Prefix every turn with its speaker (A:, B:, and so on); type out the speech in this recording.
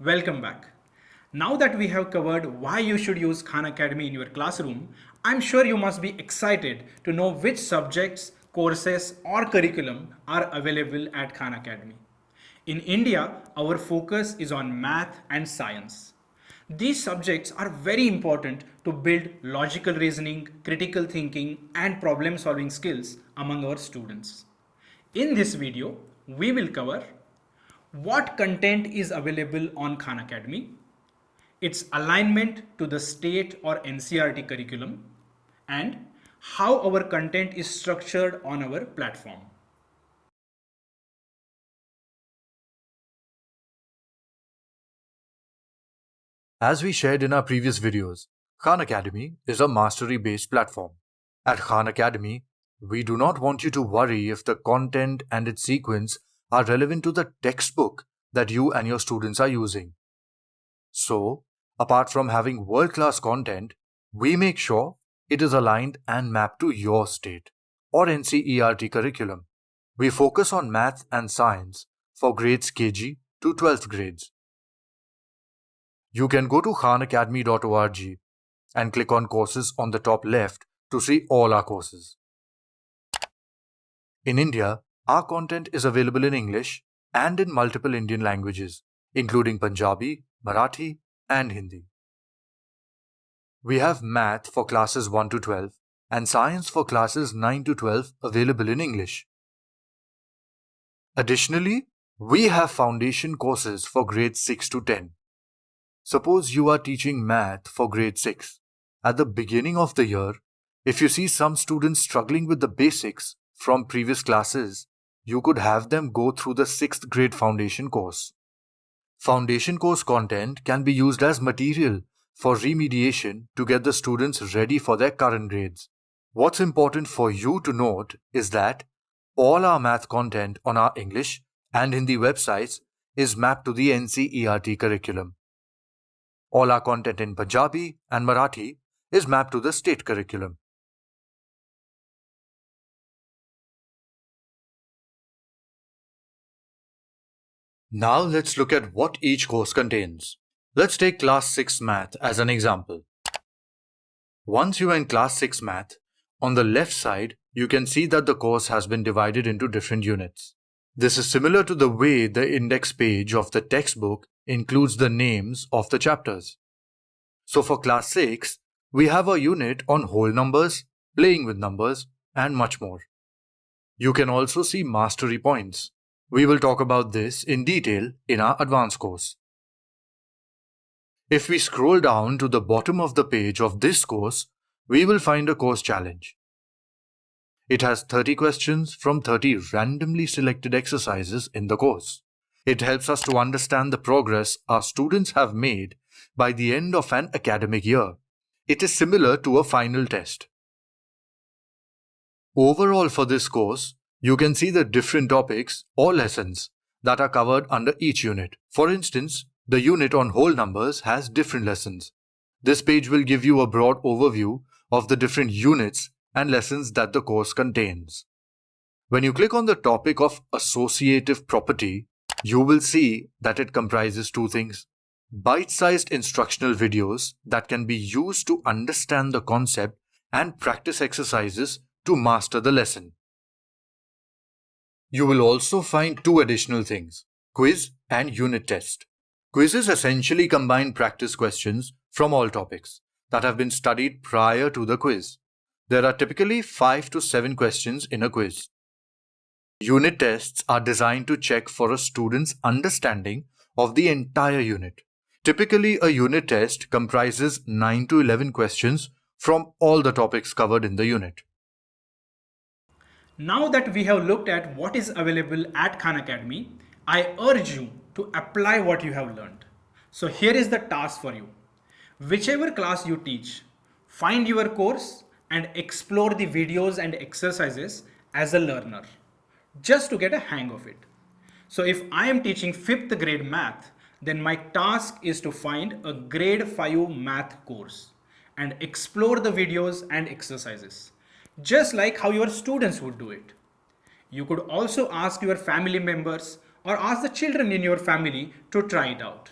A: Welcome back. Now that we have covered why you should use Khan Academy in your classroom, I'm sure you must be excited to know which subjects, courses or curriculum are available at Khan Academy. In India, our focus is on math and science. These subjects are very important to build logical reasoning, critical thinking and problem solving skills among our students. In this video, we will cover what content is available on Khan Academy, its alignment to the state or NCERT curriculum, and how our content is structured on our platform.
B: As we shared in our previous videos, Khan Academy is a mastery-based platform. At Khan Academy, we do not want you to worry if the content and its sequence are relevant to the textbook that you and your students are using. So, apart from having world-class content, we make sure it is aligned and mapped to your state or NCERT curriculum. We focus on math and science for grades KG to 12th grades. You can go to khanacademy.org and click on courses on the top left to see all our courses. In India, our content is available in English and in multiple Indian languages, including Punjabi, Marathi, and Hindi. We have math for classes 1 to 12 and science for classes 9 to 12 available in English. Additionally, we have foundation courses for grades 6 to 10 Suppose you are teaching math for grade 6. At the beginning of the year, if you see some students struggling with the basics from previous classes, you could have them go through the 6th grade foundation course. Foundation course content can be used as material for remediation to get the students ready for their current grades. What's important for you to note is that all our math content on our English and Hindi websites is mapped to the NCERT curriculum. All our content in Punjabi and Marathi is mapped to the state curriculum. Now let's look at what each course contains. Let's take class 6 math as an example. Once you are in class 6 math, on the left side, you can see that the course has been divided into different units. This is similar to the way the index page of the textbook includes the names of the chapters. So for class 6, we have a unit on whole numbers, playing with numbers, and much more. You can also see mastery points. We will talk about this in detail in our advanced course. If we scroll down to the bottom of the page of this course, we will find a course challenge. It has 30 questions from 30 randomly selected exercises in the course. It helps us to understand the progress our students have made by the end of an academic year. It is similar to a final test. Overall for this course, you can see the different topics or lessons that are covered under each unit. For instance, the unit on whole numbers has different lessons. This page will give you a broad overview of the different units and lessons that the course contains. When you click on the topic of associative property, you will see that it comprises two things. Bite-sized instructional videos that can be used to understand the concept and practice exercises to master the lesson. You will also find two additional things, quiz and unit test. Quizzes essentially combine practice questions from all topics that have been studied prior to the quiz. There are typically 5 to 7 questions in a quiz. Unit tests are designed to check for a student's understanding of the entire unit. Typically, a unit test comprises 9 to 11 questions from all the topics covered in the unit.
A: Now that we have looked at what is available at Khan Academy, I urge you to apply what you have learned. So here is the task for you. Whichever class you teach, find your course and explore the videos and exercises as a learner just to get a hang of it. So if I am teaching 5th grade math, then my task is to find a grade 5 math course and explore the videos and exercises, just like how your students would do it. You could also ask your family members or ask the children in your family to try it out.